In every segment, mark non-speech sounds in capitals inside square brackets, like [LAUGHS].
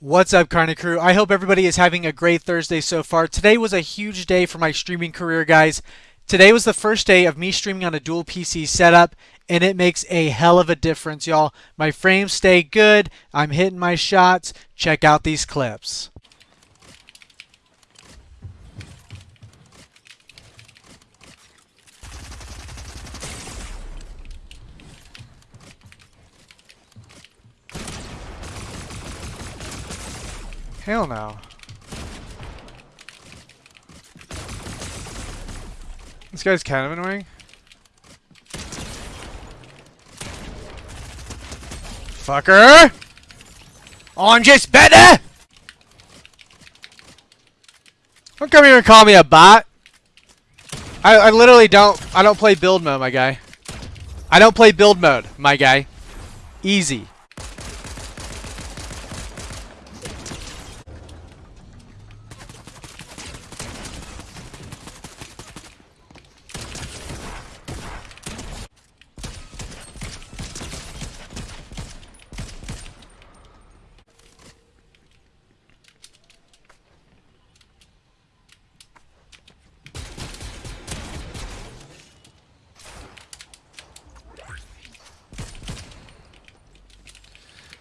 What's up, Karga Crew? I hope everybody is having a great Thursday so far. Today was a huge day for my streaming career, guys. Today was the first day of me streaming on a dual PC setup, and it makes a hell of a difference, y'all. My frames stay good, I'm hitting my shots. Check out these clips. Hell no. This guy's kind of annoying. Fucker! I'm just better! Don't come here and call me a bot. I, I literally don't, I don't play build mode, my guy. I don't play build mode, my guy. Easy.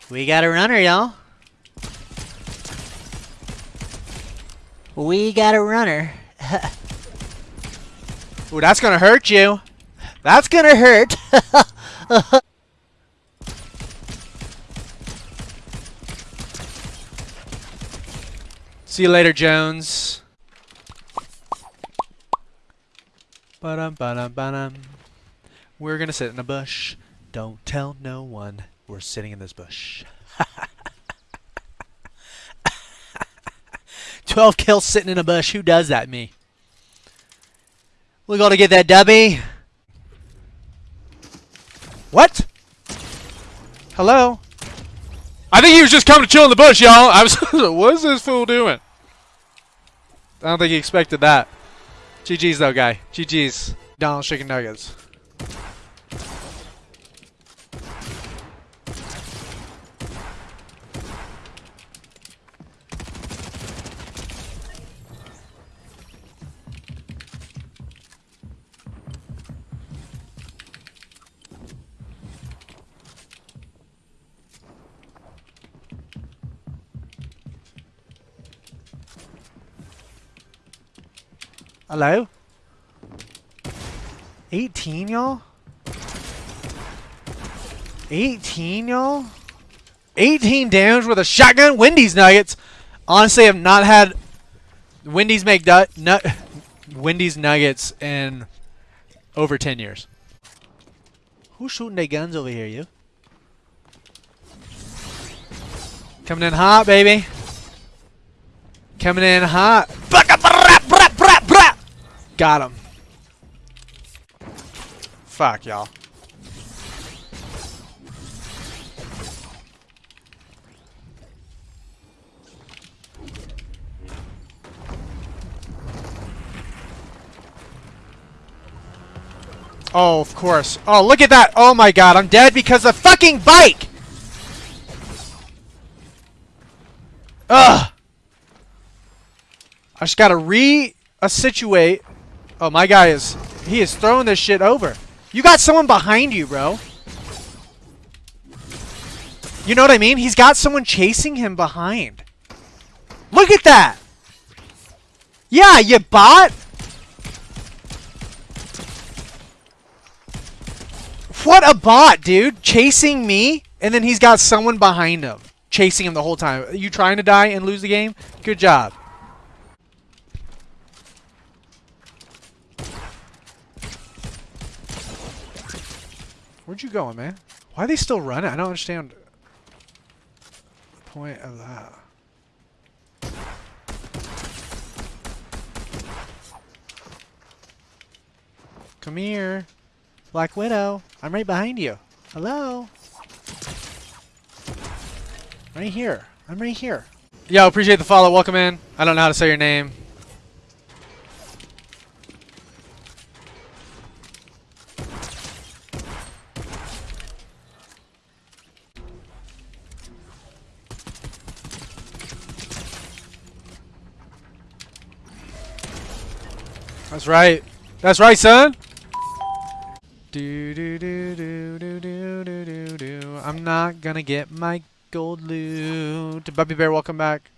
We got a runner, y'all. We got a runner. [LAUGHS] Ooh, that's gonna hurt you. That's gonna hurt. [LAUGHS] See you later, Jones. Ba-dum, ba-dum, ba-dum. We're gonna sit in a bush. Don't tell no one. We're sitting in this bush. [LAUGHS] 12 kills sitting in a bush. Who does that, me? We're going to get that dubby. What? Hello? I think he was just coming to chill in the bush, y'all. I was [LAUGHS] what is this fool doing? I don't think he expected that. GG's though, guy. GG's. Donald Chicken Nuggets. Hello? 18, y'all? 18, y'all? 18 damage with a shotgun? Wendy's Nuggets. Honestly, I've not had Wendy's make nut, [LAUGHS] Wendy's Nuggets in over 10 years. Who's shooting their guns over here, you? Coming in hot, baby. Coming in hot. Got him. Fuck, y'all. Oh, of course. Oh, look at that. Oh my god, I'm dead because of fucking bike! Ugh! I just gotta re-situate Oh, my guy is... He is throwing this shit over. You got someone behind you, bro. You know what I mean? He's got someone chasing him behind. Look at that! Yeah, you bot! What a bot, dude! Chasing me, and then he's got someone behind him. Chasing him the whole time. Are you trying to die and lose the game? Good job. Where'd you going, man? Why are they still running? I don't understand the point of that. Come here. Black Widow. I'm right behind you. Hello? Right here. I'm right here. Yo, appreciate the follow. Welcome in. I don't know how to say your name. That's right. That's right, son. Do do do do do do do do. I'm not gonna get my gold loot. Bubby Bear, welcome back.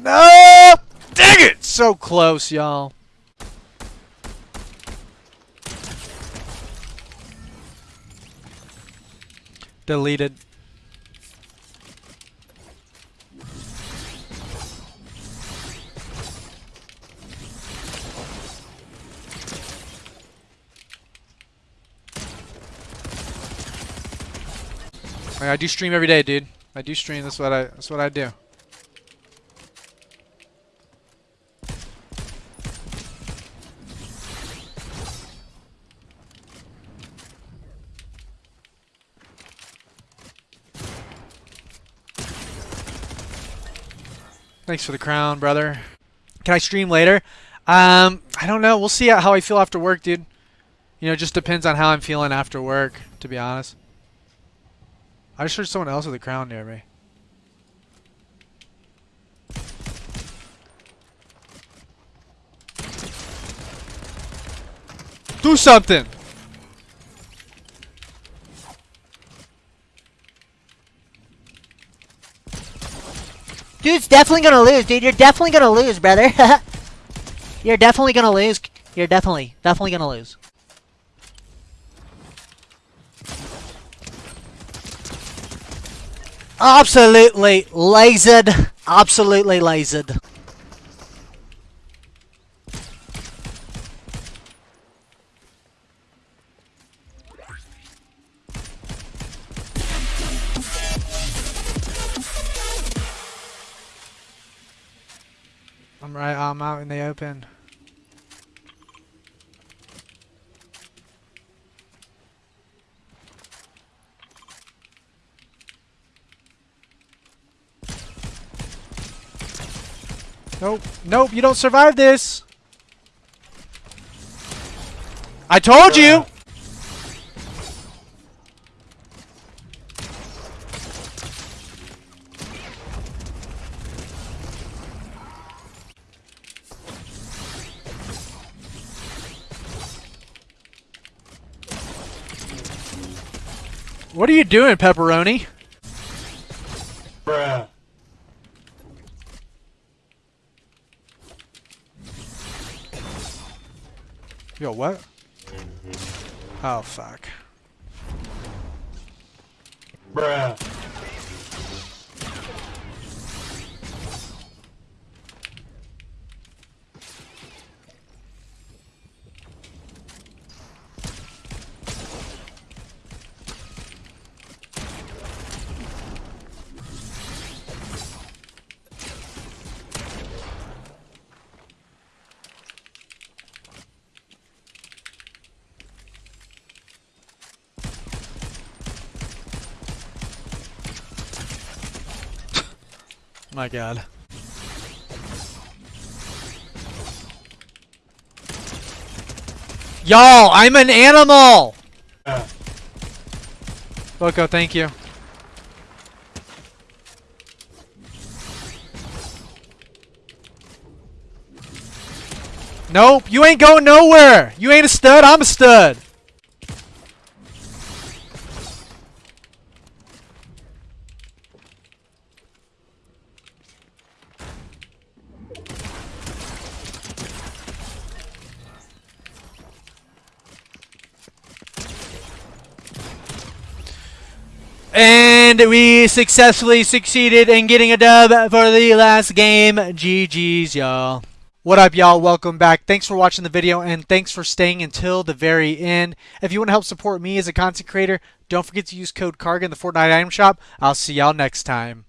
No! Dang it! So close, y'all. Deleted. I do stream every day, dude. I do stream. That's what I. That's what I do. Thanks for the crown, brother. Can I stream later? Um, I don't know. We'll see how I feel after work, dude. You know, it just depends on how I'm feeling after work, to be honest. I just heard someone else with a crown near me. Do something! Dude's definitely gonna lose, dude. You're definitely gonna lose, brother. [LAUGHS] You're definitely gonna lose. You're definitely, definitely gonna lose. Absolutely lasered. Absolutely lasered. I'm right, I'm out in the open. Nope, nope, you don't survive this! I told you! What are you doing, pepperoni? Bruh. Yo, what? Oh, fuck. Bruh. My god. Y'all, I'm an animal! Loco, thank you. Nope, you ain't going nowhere! You ain't a stud, I'm a stud! And we successfully succeeded in getting a dub for the last game. GG's, y'all. What up, y'all? Welcome back. Thanks for watching the video, and thanks for staying until the very end. If you want to help support me as a content creator, don't forget to use code KARGA in the Fortnite item shop. I'll see y'all next time.